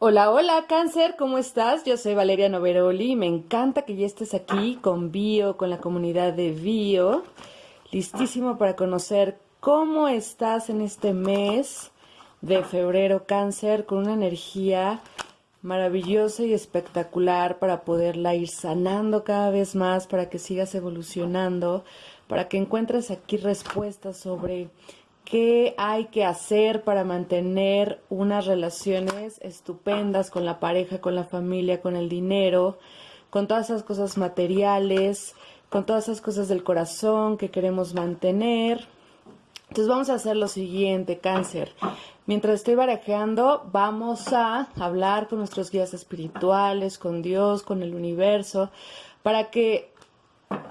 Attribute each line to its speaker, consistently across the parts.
Speaker 1: Hola, hola, cáncer, ¿cómo estás? Yo soy Valeria Noveroli y me encanta que ya estés aquí con Bio, con la comunidad de Bio, listísimo para conocer cómo estás en este mes de febrero, cáncer, con una energía maravillosa y espectacular para poderla ir sanando cada vez más, para que sigas evolucionando, para que encuentres aquí respuestas sobre qué hay que hacer para mantener unas relaciones estupendas con la pareja, con la familia, con el dinero, con todas esas cosas materiales, con todas esas cosas del corazón que queremos mantener. Entonces vamos a hacer lo siguiente, cáncer. Mientras estoy barajeando, vamos a hablar con nuestros guías espirituales, con Dios, con el universo, para que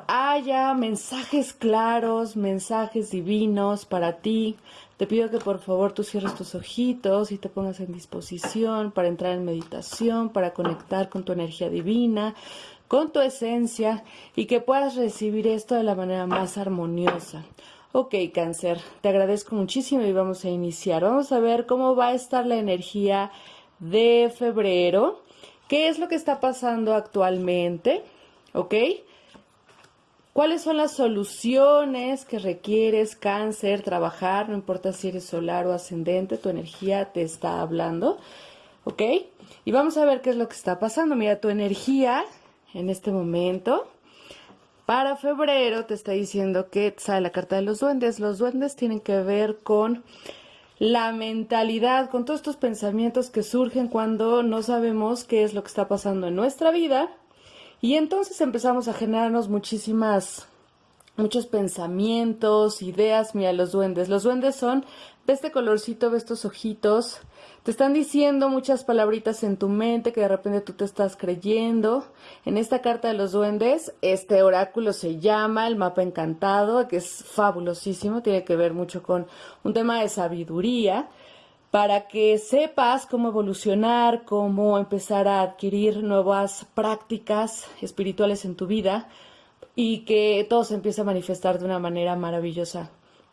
Speaker 1: haya mensajes claros, mensajes divinos para ti. Te pido que por favor tú cierres tus ojitos y te pongas en disposición para entrar en meditación, para conectar con tu energía divina, con tu esencia y que puedas recibir esto de la manera más armoniosa. Ok, cáncer, te agradezco muchísimo y vamos a iniciar. Vamos a ver cómo va a estar la energía de febrero, qué es lo que está pasando actualmente, ¿ok? ¿Cuáles son las soluciones que requieres, cáncer, trabajar? No importa si eres solar o ascendente, tu energía te está hablando. ¿Ok? Y vamos a ver qué es lo que está pasando. Mira, tu energía en este momento para febrero te está diciendo que sale la carta de los duendes. Los duendes tienen que ver con la mentalidad, con todos estos pensamientos que surgen cuando no sabemos qué es lo que está pasando en nuestra vida y entonces empezamos a generarnos muchísimas, muchos pensamientos, ideas. Mira, los duendes. Los duendes son, ve este colorcito, ve estos ojitos. Te están diciendo muchas palabritas en tu mente que de repente tú te estás creyendo. En esta carta de los duendes, este oráculo se llama el mapa encantado, que es fabulosísimo, tiene que ver mucho con un tema de sabiduría para que sepas cómo evolucionar, cómo empezar a adquirir nuevas prácticas espirituales en tu vida y que todo se empiece a manifestar de una manera maravillosa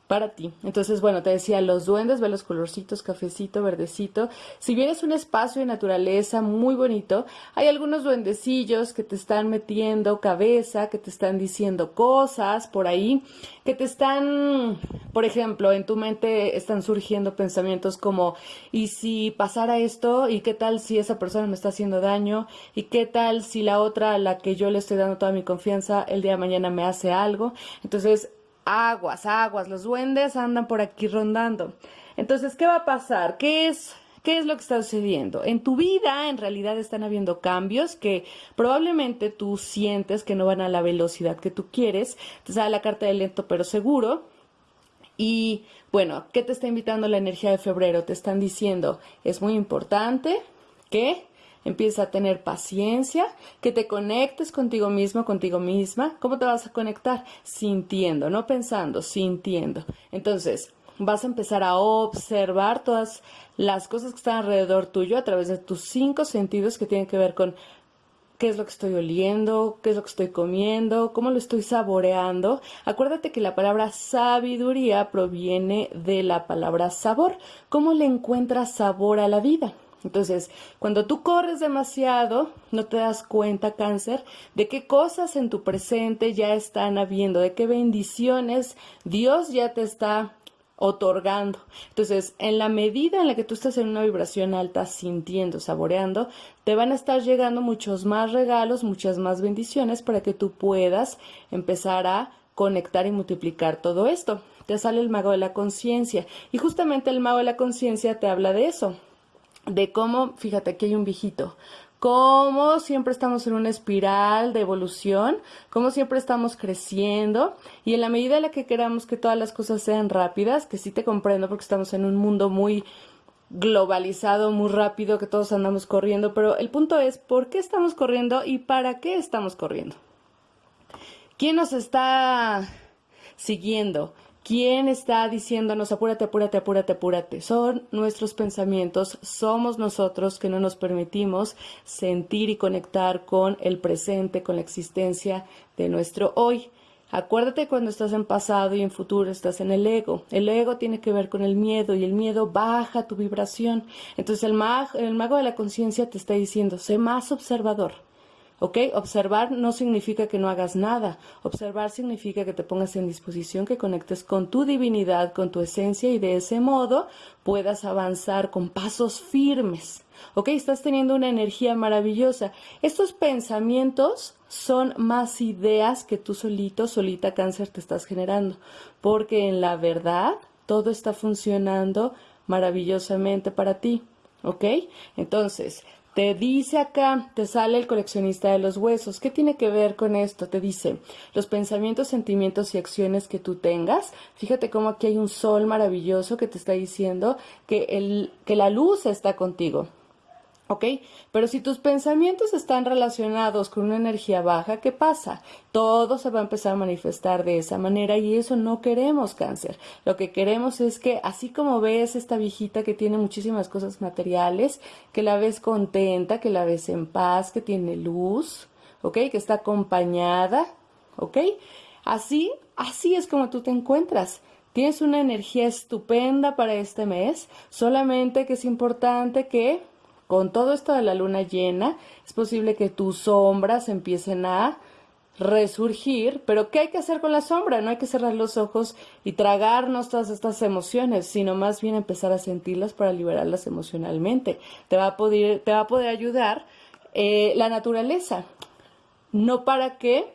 Speaker 1: para ti. Entonces, bueno, te decía, los duendes, ve los colorcitos, cafecito, verdecito. Si vienes un espacio de naturaleza muy bonito, hay algunos duendecillos que te están metiendo cabeza, que te están diciendo cosas por ahí, que te están, por ejemplo, en tu mente están surgiendo pensamientos como, ¿y si pasara esto? ¿Y qué tal si esa persona me está haciendo daño? ¿Y qué tal si la otra a la que yo le estoy dando toda mi confianza el día de mañana me hace algo? Entonces, aguas, aguas, los duendes andan por aquí rondando. Entonces, ¿qué va a pasar? ¿Qué es, qué es lo que está sucediendo? En tu vida, en realidad, están habiendo cambios que probablemente tú sientes que no van a la velocidad que tú quieres. Te sale la carta de lento pero seguro. Y bueno, ¿qué te está invitando la energía de febrero? Te están diciendo, es muy importante que Empieza a tener paciencia, que te conectes contigo mismo, contigo misma. ¿Cómo te vas a conectar? Sintiendo, no pensando, sintiendo. Entonces, vas a empezar a observar todas las cosas que están alrededor tuyo a través de tus cinco sentidos que tienen que ver con qué es lo que estoy oliendo, qué es lo que estoy comiendo, cómo lo estoy saboreando. Acuérdate que la palabra sabiduría proviene de la palabra sabor. ¿Cómo le encuentras sabor a la vida? Entonces, cuando tú corres demasiado, no te das cuenta, cáncer, de qué cosas en tu presente ya están habiendo, de qué bendiciones Dios ya te está otorgando. Entonces, en la medida en la que tú estás en una vibración alta, sintiendo, saboreando, te van a estar llegando muchos más regalos, muchas más bendiciones para que tú puedas empezar a conectar y multiplicar todo esto. Te sale el mago de la conciencia y justamente el mago de la conciencia te habla de eso, de cómo, fíjate, aquí hay un viejito, cómo siempre estamos en una espiral de evolución, cómo siempre estamos creciendo y en la medida en la que queramos que todas las cosas sean rápidas, que sí te comprendo porque estamos en un mundo muy globalizado, muy rápido, que todos andamos corriendo, pero el punto es por qué estamos corriendo y para qué estamos corriendo. ¿Quién nos está siguiendo? ¿Quién está diciéndonos apúrate, apúrate, apúrate, apúrate? Son nuestros pensamientos, somos nosotros que no nos permitimos sentir y conectar con el presente, con la existencia de nuestro hoy. Acuérdate cuando estás en pasado y en futuro estás en el ego. El ego tiene que ver con el miedo y el miedo baja tu vibración. Entonces el, el mago de la conciencia te está diciendo, sé más observador. ¿Ok? Observar no significa que no hagas nada. Observar significa que te pongas en disposición, que conectes con tu divinidad, con tu esencia y de ese modo puedas avanzar con pasos firmes. ¿Ok? Estás teniendo una energía maravillosa. Estos pensamientos son más ideas que tú solito, solita cáncer te estás generando. Porque en la verdad todo está funcionando maravillosamente para ti. ¿Ok? Entonces, te dice acá, te sale el coleccionista de los huesos. ¿Qué tiene que ver con esto? Te dice los pensamientos, sentimientos y acciones que tú tengas. Fíjate cómo aquí hay un sol maravilloso que te está diciendo que, el, que la luz está contigo. ¿Ok? Pero si tus pensamientos están relacionados con una energía baja, ¿qué pasa? Todo se va a empezar a manifestar de esa manera y eso no queremos cáncer. Lo que queremos es que así como ves esta viejita que tiene muchísimas cosas materiales, que la ves contenta, que la ves en paz, que tiene luz, ¿ok? Que está acompañada, ¿ok? Así, así es como tú te encuentras. Tienes una energía estupenda para este mes, solamente que es importante que con todo esto de la luna llena, es posible que tus sombras empiecen a resurgir, pero ¿qué hay que hacer con la sombra? No hay que cerrar los ojos y tragarnos todas estas emociones, sino más bien empezar a sentirlas para liberarlas emocionalmente. Te va a poder, te va a poder ayudar eh, la naturaleza, no para que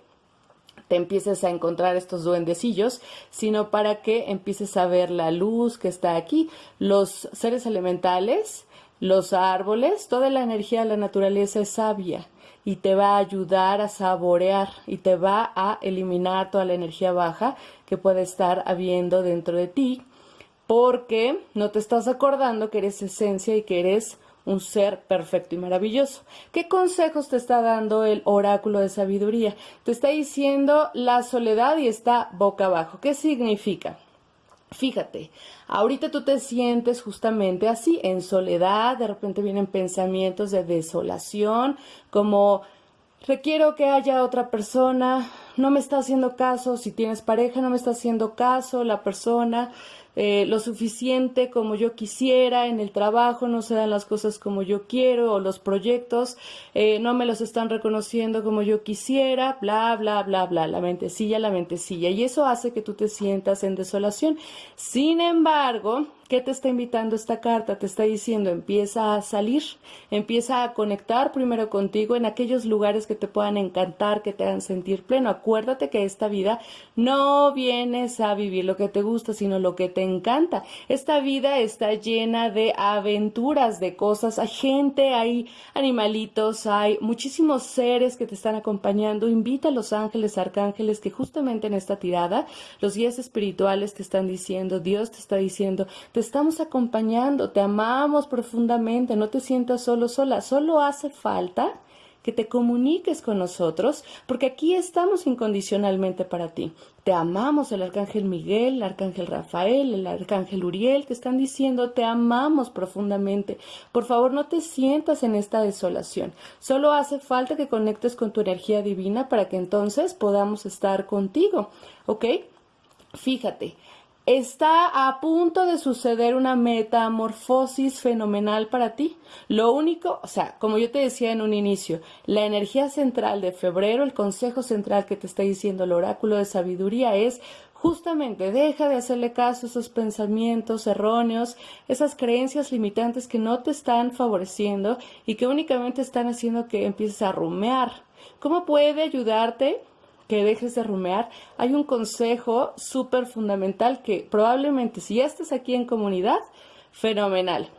Speaker 1: te empieces a encontrar estos duendecillos, sino para que empieces a ver la luz que está aquí, los seres elementales, los árboles, toda la energía de la naturaleza es sabia y te va a ayudar a saborear y te va a eliminar toda la energía baja que puede estar habiendo dentro de ti porque no te estás acordando que eres esencia y que eres un ser perfecto y maravilloso. ¿Qué consejos te está dando el oráculo de sabiduría? Te está diciendo la soledad y está boca abajo. ¿Qué significa? Fíjate, ahorita tú te sientes justamente así, en soledad, de repente vienen pensamientos de desolación, como requiero que haya otra persona, no me está haciendo caso, si tienes pareja no me está haciendo caso la persona, eh, lo suficiente como yo quisiera, en el trabajo no se dan las cosas como yo quiero o los proyectos eh, no me los están reconociendo como yo quisiera, bla, bla, bla, bla, la mentecilla, la mentecilla. Y eso hace que tú te sientas en desolación. Sin embargo, ¿Qué te está invitando esta carta? Te está diciendo, empieza a salir, empieza a conectar primero contigo en aquellos lugares que te puedan encantar, que te hagan sentir pleno. Acuérdate que esta vida no vienes a vivir lo que te gusta, sino lo que te encanta. Esta vida está llena de aventuras, de cosas. Hay gente, hay animalitos, hay muchísimos seres que te están acompañando. Invita a los ángeles, arcángeles, que justamente en esta tirada, los guías espirituales te están diciendo, Dios te está diciendo, estamos acompañando, te amamos profundamente, no te sientas solo, sola, solo hace falta que te comuniques con nosotros, porque aquí estamos incondicionalmente para ti. Te amamos el arcángel Miguel, el arcángel Rafael, el arcángel Uriel, te están diciendo te amamos profundamente. Por favor, no te sientas en esta desolación. Solo hace falta que conectes con tu energía divina para que entonces podamos estar contigo. ¿Ok? Fíjate, Está a punto de suceder una metamorfosis fenomenal para ti. Lo único, o sea, como yo te decía en un inicio, la energía central de febrero, el consejo central que te está diciendo el oráculo de sabiduría es justamente deja de hacerle caso a esos pensamientos erróneos, esas creencias limitantes que no te están favoreciendo y que únicamente están haciendo que empieces a rumear. ¿Cómo puede ayudarte? Que dejes de rumear, hay un consejo súper fundamental que probablemente si ya estás aquí en comunidad, fenomenal.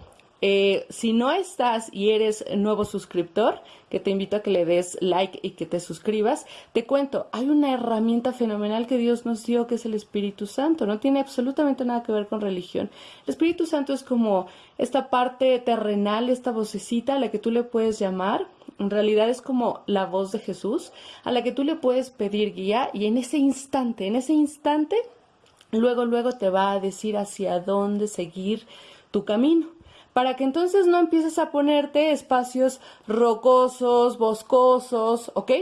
Speaker 1: Eh, si no estás y eres nuevo suscriptor, que te invito a que le des like y que te suscribas, te cuento, hay una herramienta fenomenal que Dios nos dio que es el Espíritu Santo. No tiene absolutamente nada que ver con religión. El Espíritu Santo es como esta parte terrenal, esta vocecita a la que tú le puedes llamar en realidad es como la voz de Jesús a la que tú le puedes pedir guía y en ese instante, en ese instante, luego, luego te va a decir hacia dónde seguir tu camino para que entonces no empieces a ponerte espacios rocosos, boscosos, ¿ok?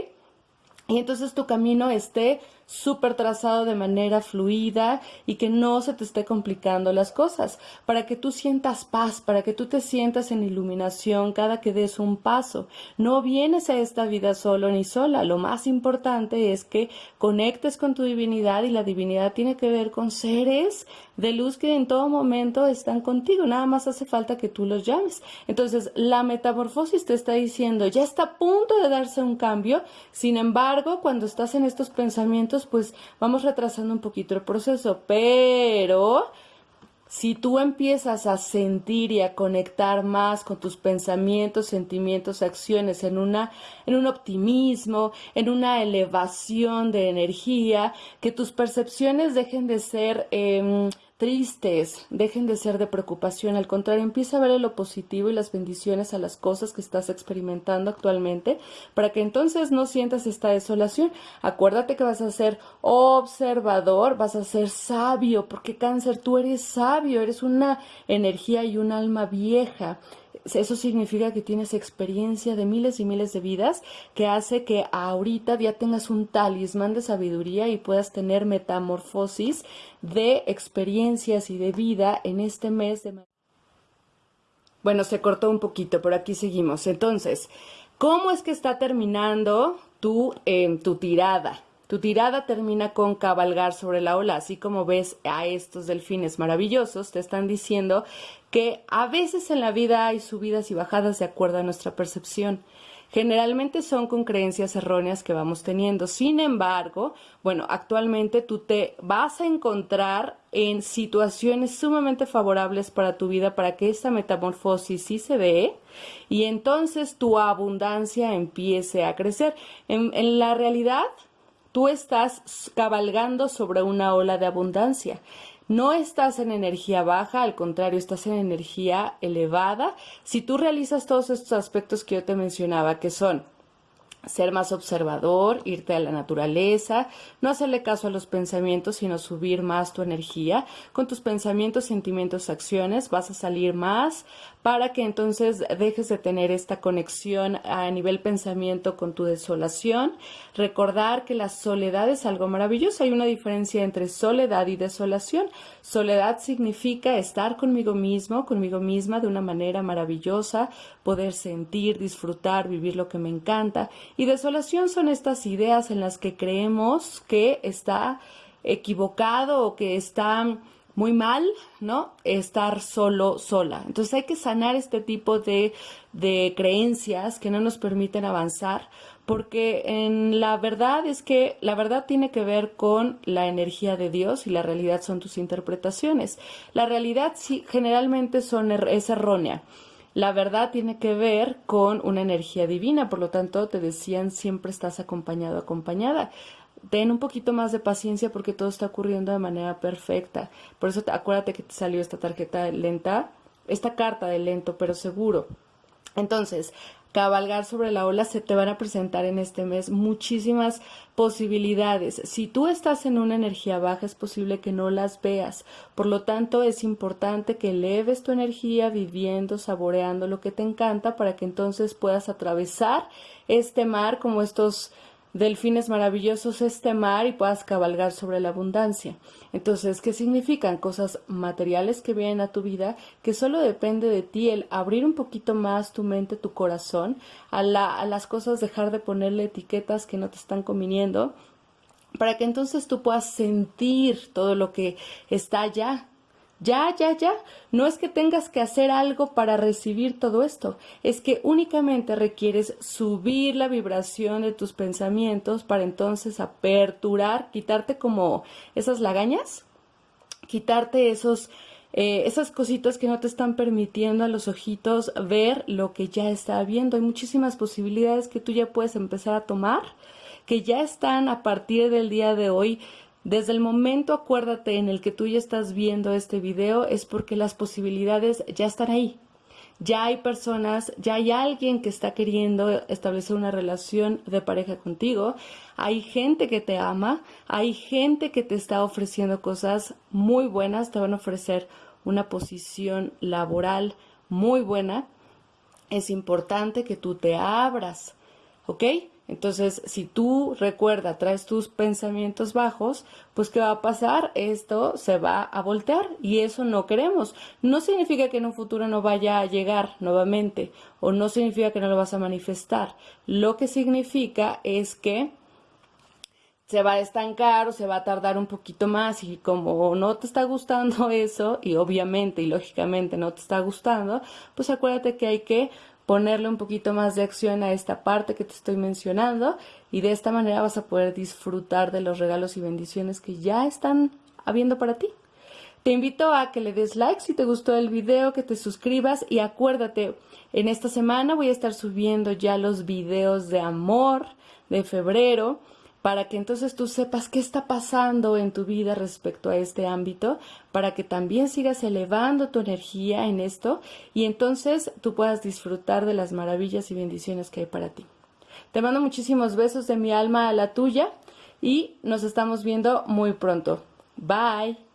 Speaker 1: Y entonces tu camino esté súper trazado de manera fluida y que no se te esté complicando las cosas, para que tú sientas paz, para que tú te sientas en iluminación cada que des un paso. No vienes a esta vida solo ni sola, lo más importante es que conectes con tu divinidad y la divinidad tiene que ver con seres de luz que en todo momento están contigo, nada más hace falta que tú los llames. Entonces, la metamorfosis te está diciendo, ya está a punto de darse un cambio, sin embargo, cuando estás en estos pensamientos, pues vamos retrasando un poquito el proceso, pero si tú empiezas a sentir y a conectar más con tus pensamientos, sentimientos, acciones en una en un optimismo, en una elevación de energía, que tus percepciones dejen de ser em, tristes, dejen de ser de preocupación, al contrario, empieza a ver lo positivo y las bendiciones a las cosas que estás experimentando actualmente, para que entonces no sientas esta desolación. Acuérdate que vas a ser observador, vas a ser sabio, porque cáncer, tú eres sabio, eres una energía y un alma vieja eso significa que tienes experiencia de miles y miles de vidas que hace que ahorita ya tengas un talismán de sabiduría y puedas tener metamorfosis de experiencias y de vida en este mes de... Bueno, se cortó un poquito, pero aquí seguimos. Entonces, ¿cómo es que está terminando tu, eh, tu tirada? Tu tirada termina con cabalgar sobre la ola, así como ves a estos delfines maravillosos, te están diciendo que a veces en la vida hay subidas y bajadas de acuerdo a nuestra percepción. Generalmente son con creencias erróneas que vamos teniendo. Sin embargo, bueno, actualmente tú te vas a encontrar en situaciones sumamente favorables para tu vida para que esta metamorfosis sí se dé y entonces tu abundancia empiece a crecer. En, en la realidad, Tú estás cabalgando sobre una ola de abundancia. No estás en energía baja, al contrario, estás en energía elevada. Si tú realizas todos estos aspectos que yo te mencionaba, que son ser más observador, irte a la naturaleza, no hacerle caso a los pensamientos, sino subir más tu energía. Con tus pensamientos, sentimientos, acciones vas a salir más para que entonces dejes de tener esta conexión a nivel pensamiento con tu desolación. Recordar que la soledad es algo maravilloso. Hay una diferencia entre soledad y desolación. Soledad significa estar conmigo mismo, conmigo misma de una manera maravillosa, poder sentir, disfrutar, vivir lo que me encanta. Y desolación son estas ideas en las que creemos que está equivocado o que está muy mal, ¿no? Estar solo, sola. Entonces hay que sanar este tipo de, de creencias que no nos permiten avanzar, porque en la verdad es que la verdad tiene que ver con la energía de Dios y la realidad son tus interpretaciones. La realidad sí, generalmente er, es errónea. La verdad tiene que ver con una energía divina, por lo tanto te decían siempre estás acompañado, acompañada ten un poquito más de paciencia porque todo está ocurriendo de manera perfecta. Por eso acuérdate que te salió esta tarjeta lenta, esta carta de lento pero seguro. Entonces, cabalgar sobre la ola se te van a presentar en este mes muchísimas posibilidades. Si tú estás en una energía baja es posible que no las veas. Por lo tanto, es importante que eleves tu energía viviendo, saboreando lo que te encanta para que entonces puedas atravesar este mar como estos delfines maravillosos este mar y puedas cabalgar sobre la abundancia. Entonces, ¿qué significan? Cosas materiales que vienen a tu vida, que solo depende de ti el abrir un poquito más tu mente, tu corazón, a, las cosas dejar de ponerle etiquetas que no te están conviniendo, para que entonces tú puedas sentir todo lo que está allá ya, ya, ya. No es que tengas que hacer algo para recibir todo esto, es que únicamente requieres subir la vibración de tus pensamientos para entonces aperturar, quitarte como esas lagañas, quitarte esos eh, esas cositas que no te están permitiendo a los ojitos ver lo que ya está viendo. Hay muchísimas posibilidades que tú ya puedes empezar a tomar, que ya están a partir del día de hoy desde el momento, acuérdate, en el que tú ya estás viendo este video, es porque las posibilidades ya están ahí. Ya hay personas, ya hay alguien que está queriendo establecer una relación de pareja contigo, hay gente que te ama, hay gente que te está ofreciendo cosas muy buenas, te van a ofrecer una posición laboral muy buena. Es importante que tú te abras, ¿ok? Entonces, si tú recuerda, traes tus pensamientos bajos, pues ¿qué va a pasar? Esto se va a voltear y eso no queremos. No significa que en un futuro no vaya a llegar nuevamente o no significa que no lo vas a manifestar. Lo que significa es que se va a estancar o se va a tardar un poquito más y como no te está gustando eso y obviamente y lógicamente no te está gustando, pues acuérdate que hay que ponerle un poquito más de acción a esta parte que te estoy mencionando y de esta manera vas a poder disfrutar de los regalos y bendiciones que ya están habiendo para ti. Te invito a que le des like si te gustó el video, que te suscribas y acuérdate, en esta semana voy a estar subiendo ya los videos de amor de febrero para que entonces tú sepas qué está pasando en tu vida respecto a este ámbito, para que también sigas elevando tu energía en esto y entonces tú puedas disfrutar de las maravillas y bendiciones que hay para ti. Te mando muchísimos besos de mi alma a la tuya y nos estamos viendo muy pronto. Bye.